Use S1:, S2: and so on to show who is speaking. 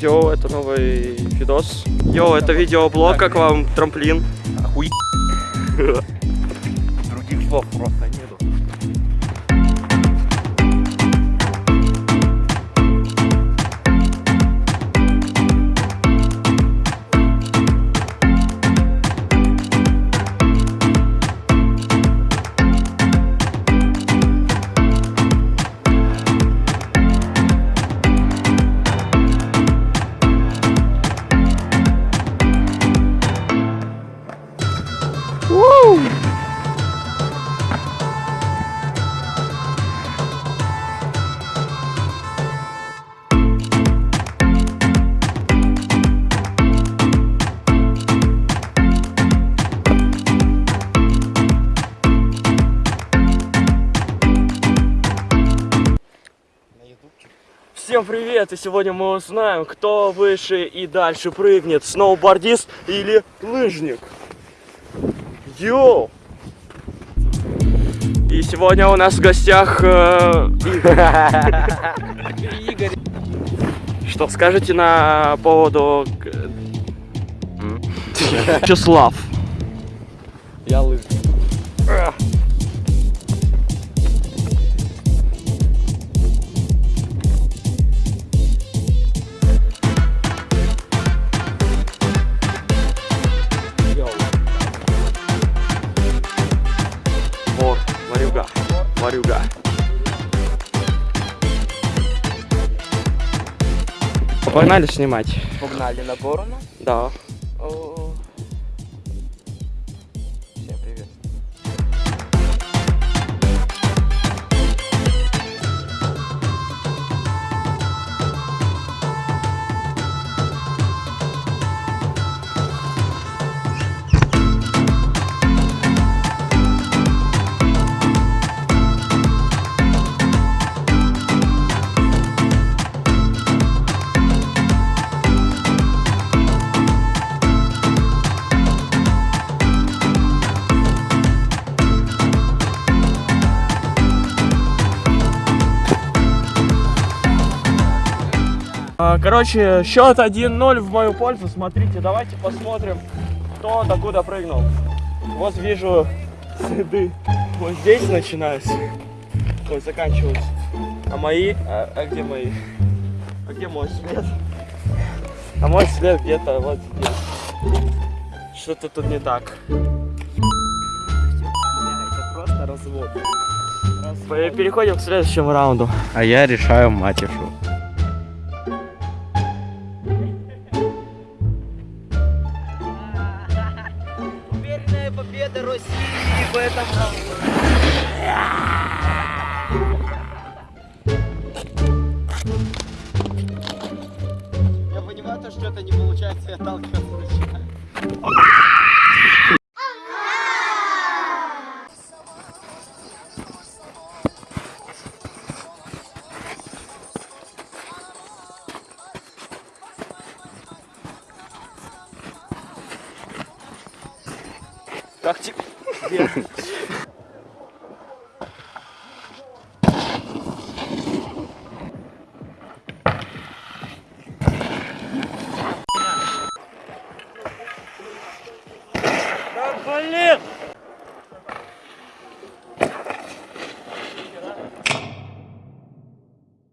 S1: Йоу, это новый видос. Йоу, это видеоблог, как вам трамплин.
S2: Охуеть. Других слов просто
S1: Всем привет! И сегодня мы узнаем, кто выше и дальше прыгнет, сноубордист или лыжник. Йоу! И сегодня у нас в гостях э, Игорь. Что скажете на поводу? Вячеслав?
S2: Я лыжник.
S1: Варюга, варюга. Погнали снимать.
S2: Погнали на борону.
S1: Да.
S2: О. Всем
S1: Короче, счет 1-0 в мою пользу. Смотрите, давайте посмотрим, кто докуда прыгнул. Вот вижу следы. Вот здесь начинаются. Ой, заканчиваются. А мои? А, а где мои? А где мой след? А мой след где-то вот здесь. Что-то тут не так.
S2: Это просто развод.
S1: Пе- Переходим к следующему раунду.
S2: А я решаю матишу.
S3: Победа России в этом раунде. Я понимаю, то, что это не получается, я отталкиваться начинаю.
S1: кактик. Да блин!